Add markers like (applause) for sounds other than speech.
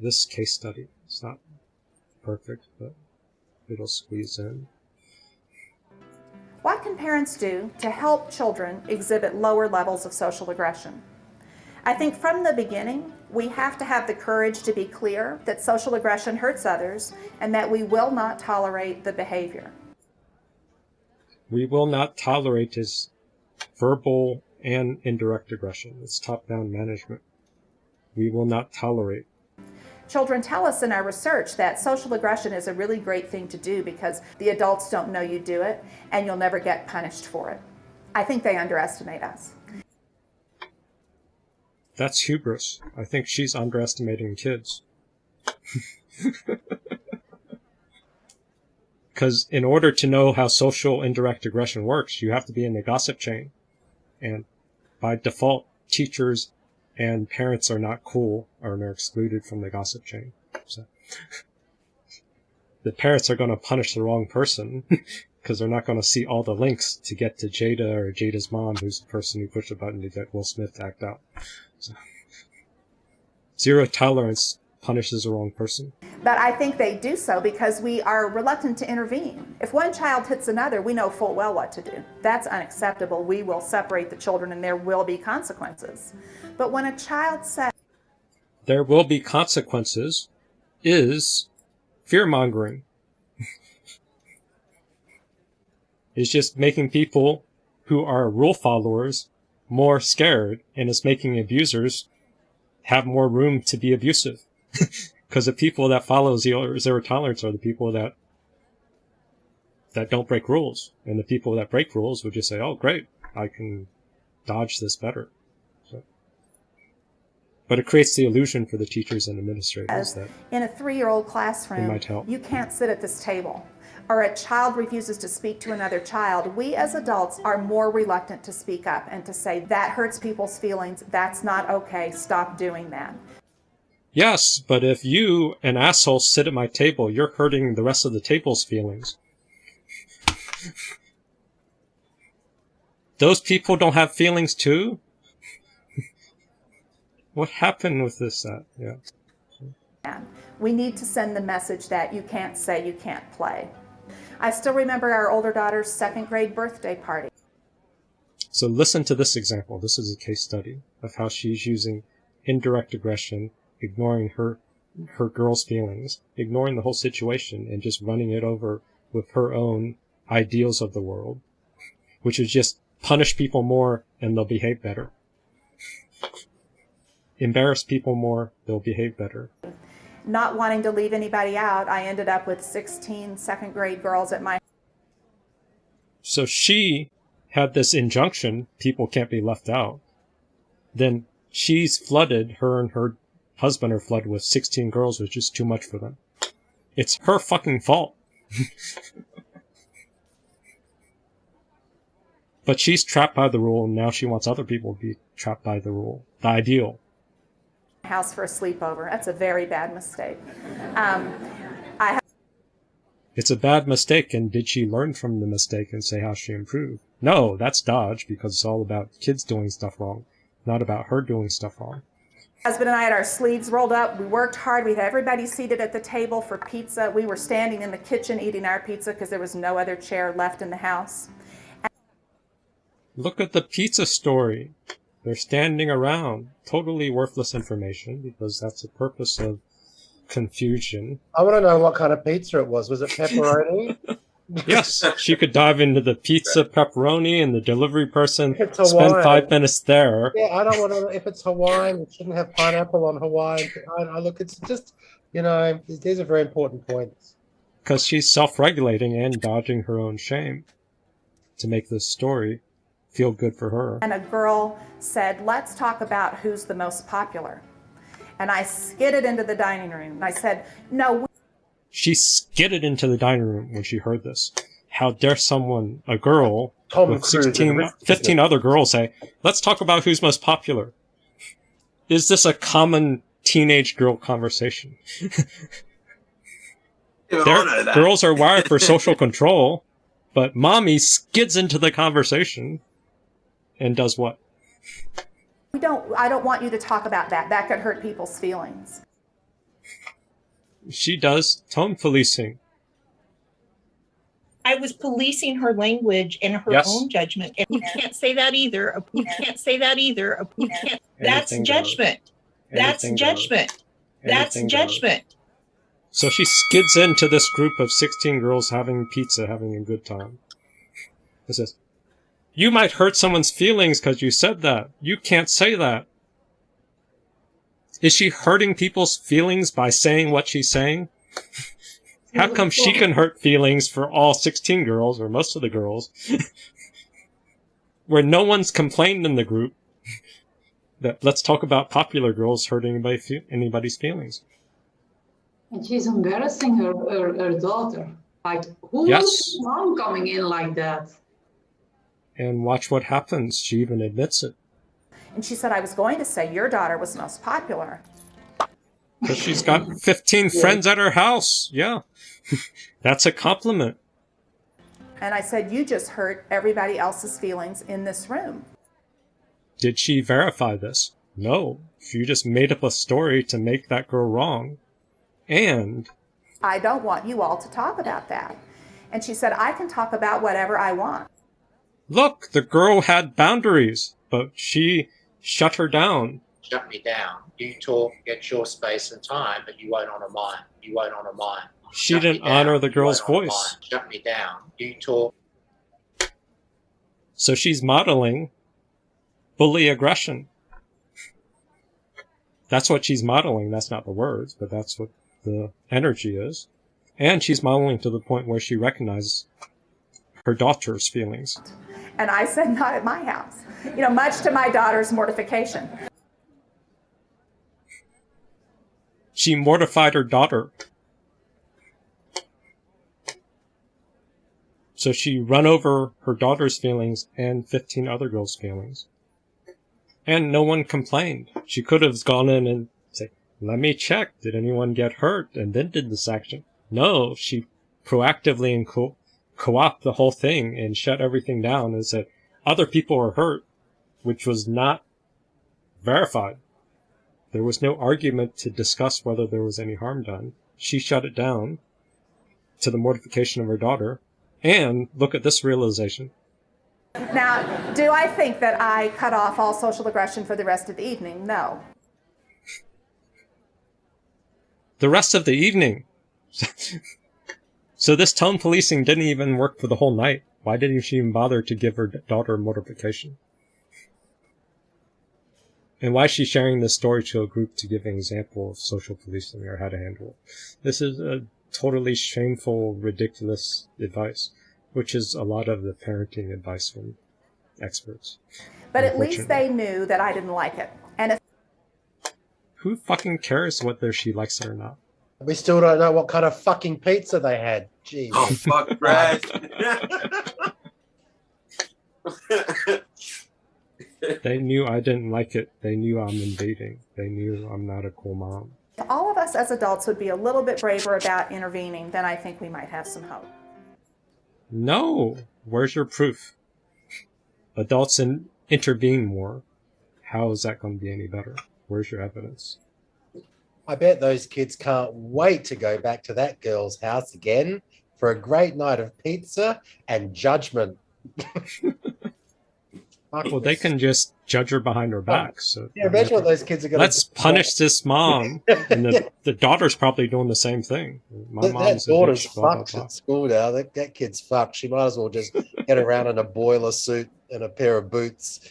this case study. It's not perfect, but it'll squeeze in. What can parents do to help children exhibit lower levels of social aggression? I think from the beginning, we have to have the courage to be clear that social aggression hurts others and that we will not tolerate the behavior. We will not tolerate his verbal and indirect aggression. It's top-down management. We will not tolerate. Children tell us in our research that social aggression is a really great thing to do because the adults don't know you do it and you'll never get punished for it. I think they underestimate us. That's hubris. I think she's underestimating kids. (laughs) Because in order to know how social indirect aggression works, you have to be in the gossip chain. And by default, teachers and parents are not cool or they're excluded from the gossip chain. So (laughs) the parents are going to punish the wrong person (laughs) because they're not going to see all the links to get to Jada or Jada's mom, who's the person who pushed the button to get Will Smith to act out. So, (laughs) zero tolerance punishes the wrong person. But I think they do so because we are reluctant to intervene. If one child hits another, we know full well what to do. That's unacceptable. We will separate the children and there will be consequences. But when a child says, There will be consequences is fear mongering. (laughs) it's just making people who are rule followers more scared and it's making abusers have more room to be abusive. (laughs) Because the people that follow zero, zero tolerance are the people that that don't break rules. And the people that break rules would just say, oh, great, I can dodge this better. So. But it creates the illusion for the teachers and administrators that in a three-year-old classroom, you can't sit at this table or a child refuses to speak to another child, we as adults are more reluctant to speak up and to say, that hurts people's feelings, that's not okay, stop doing that. Yes, but if you, an asshole, sit at my table, you're hurting the rest of the table's feelings. Those people don't have feelings too? (laughs) what happened with this? Uh, yeah. We need to send the message that you can't say you can't play. I still remember our older daughter's second grade birthday party. So listen to this example. This is a case study of how she's using indirect aggression, ignoring her her girl's feelings, ignoring the whole situation and just running it over with her own ideals of the world, which is just punish people more and they'll behave better. Embarrass people more, they'll behave better not wanting to leave anybody out, I ended up with 16 second grade girls at my. So she had this injunction, people can't be left out. Then she's flooded, her and her husband are flooded with 16 girls, was just too much for them. It's her fucking fault. (laughs) but she's trapped by the rule, and now she wants other people to be trapped by the rule, the ideal house for a sleepover. That's a very bad mistake. Um, I it's a bad mistake, and did she learn from the mistake and say how she improved? No, that's dodge because it's all about kids doing stuff wrong, not about her doing stuff wrong. Husband and I had our sleeves rolled up. We worked hard. We had everybody seated at the table for pizza. We were standing in the kitchen eating our pizza because there was no other chair left in the house. And Look at the pizza story. They're standing around. Totally worthless information because that's the purpose of confusion. I want to know what kind of pizza it was. Was it pepperoni? (laughs) yes, (laughs) she could dive into the pizza pepperoni and the delivery person spend five minutes there. Yeah, I don't want to. If it's Hawaiian, it shouldn't have pineapple on Hawaiian. I, I look, it's just, you know, these are very important points. Because she's self-regulating and dodging her own shame to make this story feel good for her. And a girl said, let's talk about who's the most popular. And I skidded into the dining room. And I said, no. She skidded into the dining room when she heard this. How dare someone, a girl, Tom with 16, 15 other girls say, let's talk about who's most popular. Is this a common teenage girl conversation? (laughs) girls are wired for social control, but mommy skids into the conversation and does what? We don't, I don't want you to talk about that. That could hurt people's feelings. She does tone policing. I was policing her language and her Yes. own judgment. And you can't say that either. You can't say that either. You can't. That's Anything goes. judgment. That's judgment. That's judgment. So she skids into this group of 16 girls having pizza, having a good time. It says, You might hurt someone's feelings because you said that. You can't say that. Is she hurting people's feelings by saying what she's saying? (laughs) How come she can hurt feelings for all 16 girls, or most of the girls, where no one's complained in the group that let's talk about popular girls hurting anybody, anybody's feelings? And she's embarrassing her, her, her daughter. Like, who Yes. is mom coming in like that? And watch what happens. She even admits it. And she said, I was going to say your daughter was most popular. Because she's got 15 friends at her house. Yeah. (laughs) That's a compliment. And I said, You just hurt everybody else's feelings in this room. Did she verify this? No. She just made up a story to make that girl wrong. And I don't want you all to talk about that. And she said, I can talk about whatever I want. look, the girl had boundaries, but she shut her down. shut me down. You talk, get your space and time, but you won't honor mine. You won't honor mine. She Shut didn't honor the girl's voice. mine. Shut me down. You talk, So she's modeling bully aggression. That's what she's modeling. That's not the words, but that's what the energy is. And she's modeling to the point where she recognizes her daughter's feelings. And I said, Not at my house. You know, much to my daughter's mortification. She mortified her daughter. So she run over her daughter's feelings and 15 other girls' feelings. And no one complained. She could have gone in and said, let me check. Did anyone get hurt? And then did this action. No, she proactively and co- co-opted the whole thing and shut everything down and said, other people were hurt, which was not verified. There was no argument to discuss whether there was any harm done. She shut it down to the mortification of her daughter. And look at this realization. Now, do I think that I cut off all social aggression for the rest of the evening? No. The rest of the evening. (laughs) so this tone policing didn't even work for the whole night. Why didn't she even bother to give her daughter mortification? And why is she sharing this story to a group to give an example of social policing or how to handle it? This is a totally shameful, ridiculous advice, which is a lot of the parenting advice from experts. But at least they knew that I didn't like it. And if Who fucking cares whether she likes it or not? We still don't know what kind of fucking pizza they had. Jeez. Oh fuck, Brad. (laughs) They knew I didn't like it. They knew I'm invading. They knew I'm not a cool mom. If all of us as adults would be a little bit braver about intervening, then I think we might have some hope. No! Where's your proof? Adults in, intervene more. How is that going to be any better? Where's your evidence? I bet those kids can't wait to go back to that girl's house again for a great night of pizza and judgment. (laughs) Well, they can just judge her behind her back. So Yeah, imagine what those kids are going to let's punish this mom. (laughs) And the, the daughter's probably doing the same thing. My That, that mom's a daughter's bitch, blah, blah, fucked blah. at school now. That, that kid's fucked. She might as well just get around in a boiler suit and a pair of boots